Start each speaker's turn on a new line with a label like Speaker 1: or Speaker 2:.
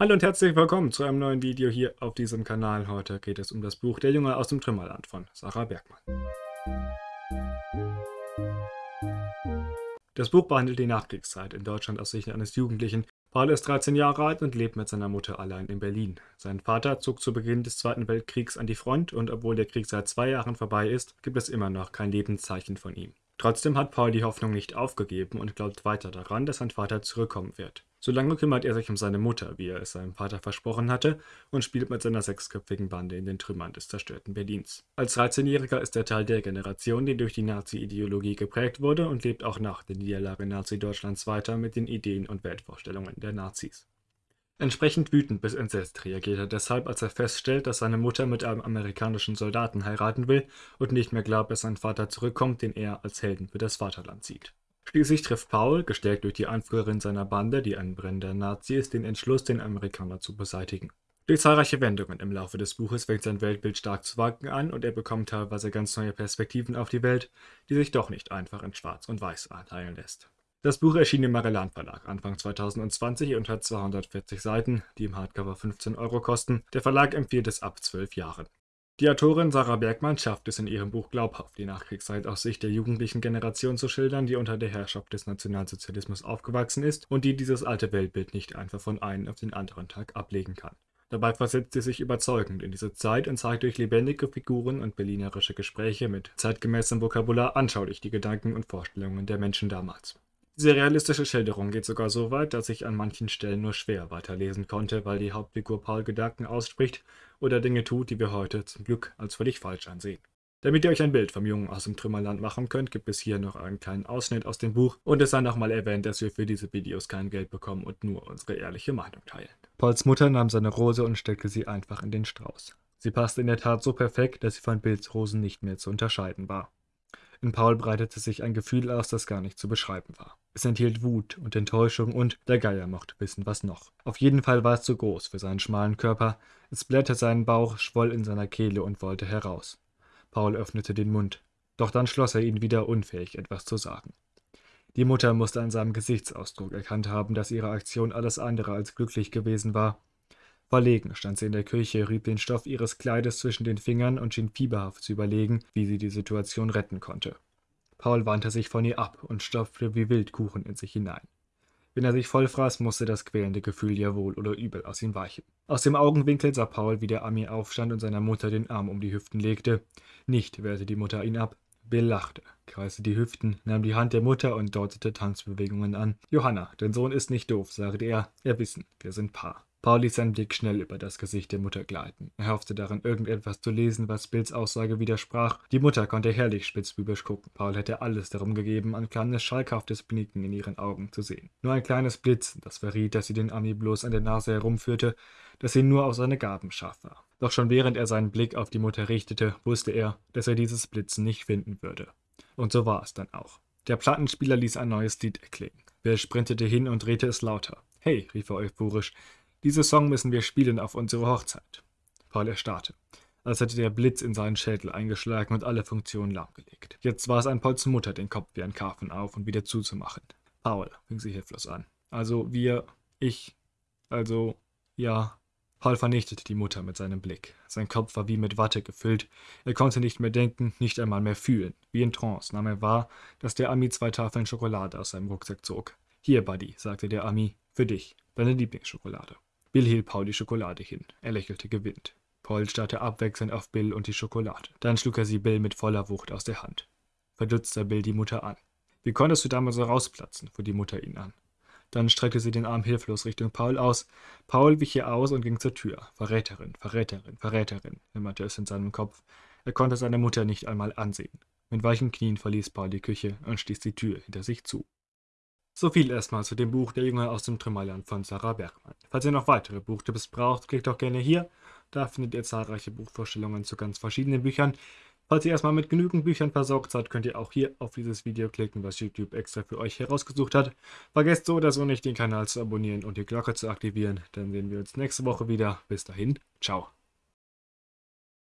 Speaker 1: Hallo und herzlich willkommen zu einem neuen Video hier auf diesem Kanal. Heute geht es um das Buch Der Junge aus dem Trümmerland von Sarah Bergmann. Das Buch behandelt die Nachkriegszeit in Deutschland aus Sicht eines Jugendlichen. Paul ist 13 Jahre alt und lebt mit seiner Mutter allein in Berlin. Sein Vater zog zu Beginn des Zweiten Weltkriegs an die Front und obwohl der Krieg seit zwei Jahren vorbei ist, gibt es immer noch kein Lebenszeichen von ihm. Trotzdem hat Paul die Hoffnung nicht aufgegeben und glaubt weiter daran, dass sein Vater zurückkommen wird. Solange kümmert er sich um seine Mutter, wie er es seinem Vater versprochen hatte, und spielt mit seiner sechsköpfigen Bande in den Trümmern des zerstörten Berlins. Als 13-Jähriger ist er Teil der Generation, die durch die Nazi-Ideologie geprägt wurde und lebt auch nach der Niederlage Nazi-Deutschlands weiter mit den Ideen und Weltvorstellungen der Nazis. Entsprechend wütend bis entsetzt reagiert er deshalb, als er feststellt, dass seine Mutter mit einem amerikanischen Soldaten heiraten will und nicht mehr glaubt, dass sein Vater zurückkommt, den er als Helden für das Vaterland sieht. Schließlich trifft Paul, gestärkt durch die Anführerin seiner Bande, die ein brennender Nazi ist, den Entschluss, den Amerikaner zu beseitigen. Durch zahlreiche Wendungen im Laufe des Buches fängt sein Weltbild stark zu wanken an und er bekommt teilweise ganz neue Perspektiven auf die Welt, die sich doch nicht einfach in Schwarz und Weiß einteilen lässt. Das Buch erschien im Magellan Verlag Anfang 2020 und hat 240 Seiten, die im Hardcover 15 Euro kosten. Der Verlag empfiehlt es ab 12 Jahren. Die Autorin Sarah Bergmann schafft es in ihrem Buch glaubhaft, die Nachkriegszeit aus Sicht der jugendlichen Generation zu schildern, die unter der Herrschaft des Nationalsozialismus aufgewachsen ist und die dieses alte Weltbild nicht einfach von einem auf den anderen Tag ablegen kann. Dabei versetzt sie sich überzeugend in diese Zeit und zeigt durch lebendige Figuren und berlinerische Gespräche mit zeitgemäßem Vokabular anschaulich die Gedanken und Vorstellungen der Menschen damals. Diese realistische Schilderung geht sogar so weit, dass ich an manchen Stellen nur schwer weiterlesen konnte, weil die Hauptfigur Paul Gedanken ausspricht oder Dinge tut, die wir heute zum Glück als völlig falsch ansehen. Damit ihr euch ein Bild vom Jungen aus dem Trümmerland machen könnt, gibt es hier noch einen kleinen Ausschnitt aus dem Buch und es sei nochmal erwähnt, dass wir für diese Videos kein Geld bekommen und nur unsere ehrliche Meinung teilen. Pauls Mutter nahm seine Rose und steckte sie einfach in den Strauß. Sie passte in der Tat so perfekt, dass sie von Pilzrosen nicht mehr zu unterscheiden war. In Paul breitete sich ein Gefühl aus, das gar nicht zu beschreiben war. Es enthielt Wut und Enttäuschung und der Geier mochte wissen, was noch. Auf jeden Fall war es zu groß für seinen schmalen Körper. Es blätterte seinen Bauch, schwoll in seiner Kehle und wollte heraus. Paul öffnete den Mund. Doch dann schloss er ihn wieder, unfähig, etwas zu sagen. Die Mutter musste an seinem Gesichtsausdruck erkannt haben, dass ihre Aktion alles andere als glücklich gewesen war. Verlegen stand sie in der Küche, rieb den Stoff ihres Kleides zwischen den Fingern und schien fieberhaft zu überlegen, wie sie die Situation retten konnte. Paul wandte sich von ihr ab und stopfte wie wild Kuchen in sich hinein. Wenn er sich vollfraß, musste das quälende Gefühl ja wohl oder übel aus ihm weichen. Aus dem Augenwinkel sah Paul, wie der Ami aufstand und seiner Mutter den Arm um die Hüften legte. Nicht wehrte die Mutter ihn ab. Bill lachte, kreiste die Hüften, nahm die Hand der Mutter und deutete Tanzbewegungen an. Johanna, dein Sohn ist nicht doof, sagte er. Er wissen, wir sind Paar. Paul ließ seinen Blick schnell über das Gesicht der Mutter gleiten. Er hoffte darin irgendetwas zu lesen, was Bills Aussage widersprach. Die Mutter konnte herrlich spitzbübisch gucken. Paul hätte alles darum gegeben, ein kleines schalkhaftes Blinken in ihren Augen zu sehen. Nur ein kleines Blitzen, das verriet, dass sie den Ami bloß an der Nase herumführte, dass sie nur auf seine Gaben scharf war. Doch schon während er seinen Blick auf die Mutter richtete, wusste er, dass er dieses Blitzen nicht finden würde. Und so war es dann auch. Der Plattenspieler ließ ein neues Lied erklingen. Bill sprintete hin und drehte es lauter. Hey, rief er euphorisch, diese Song müssen wir spielen auf unsere Hochzeit. Paul erstarrte, als hätte der Blitz in seinen Schädel eingeschlagen und alle Funktionen lahmgelegt. Jetzt war es an Pauls Mutter, den Kopf wie ein Karpfen auf und wieder zuzumachen. Paul, fing sie hilflos an. Also wir, ich, also, ja. Paul vernichtete die Mutter mit seinem Blick. Sein Kopf war wie mit Watte gefüllt. Er konnte nicht mehr denken, nicht einmal mehr fühlen. Wie in Trance nahm er wahr, dass der Ami zwei Tafeln Schokolade aus seinem Rucksack zog. Hier, Buddy, sagte der Ami, für dich, deine Lieblingsschokolade. Bill hielt Paul die Schokolade hin. Er lächelte gewinnt. Paul starrte abwechselnd auf Bill und die Schokolade. Dann schlug er sie Bill mit voller Wucht aus der Hand. Verdutzt sah Bill die Mutter an. Wie konntest du damals so rausplatzen? fuhr die Mutter ihn an. Dann streckte sie den Arm hilflos Richtung Paul aus. Paul wich ihr aus und ging zur Tür. Verräterin, Verräterin, Verräterin, wimmerte es in seinem Kopf. Er konnte seine Mutter nicht einmal ansehen. Mit weichen Knien verließ Paul die Küche und stieß die Tür hinter sich zu. So viel erstmal zu dem Buch Der Junge aus dem Trümmerland von Sarah Bergmann. Falls ihr noch weitere Buchtipps braucht, klickt doch gerne hier. Da findet ihr zahlreiche Buchvorstellungen zu ganz verschiedenen Büchern. Falls ihr erstmal mit genügend Büchern versorgt seid, könnt ihr auch hier auf dieses Video klicken, was YouTube extra für euch herausgesucht hat. Vergesst so oder so nicht, den Kanal zu abonnieren und die Glocke zu aktivieren. Dann sehen wir uns nächste Woche wieder. Bis dahin, ciao.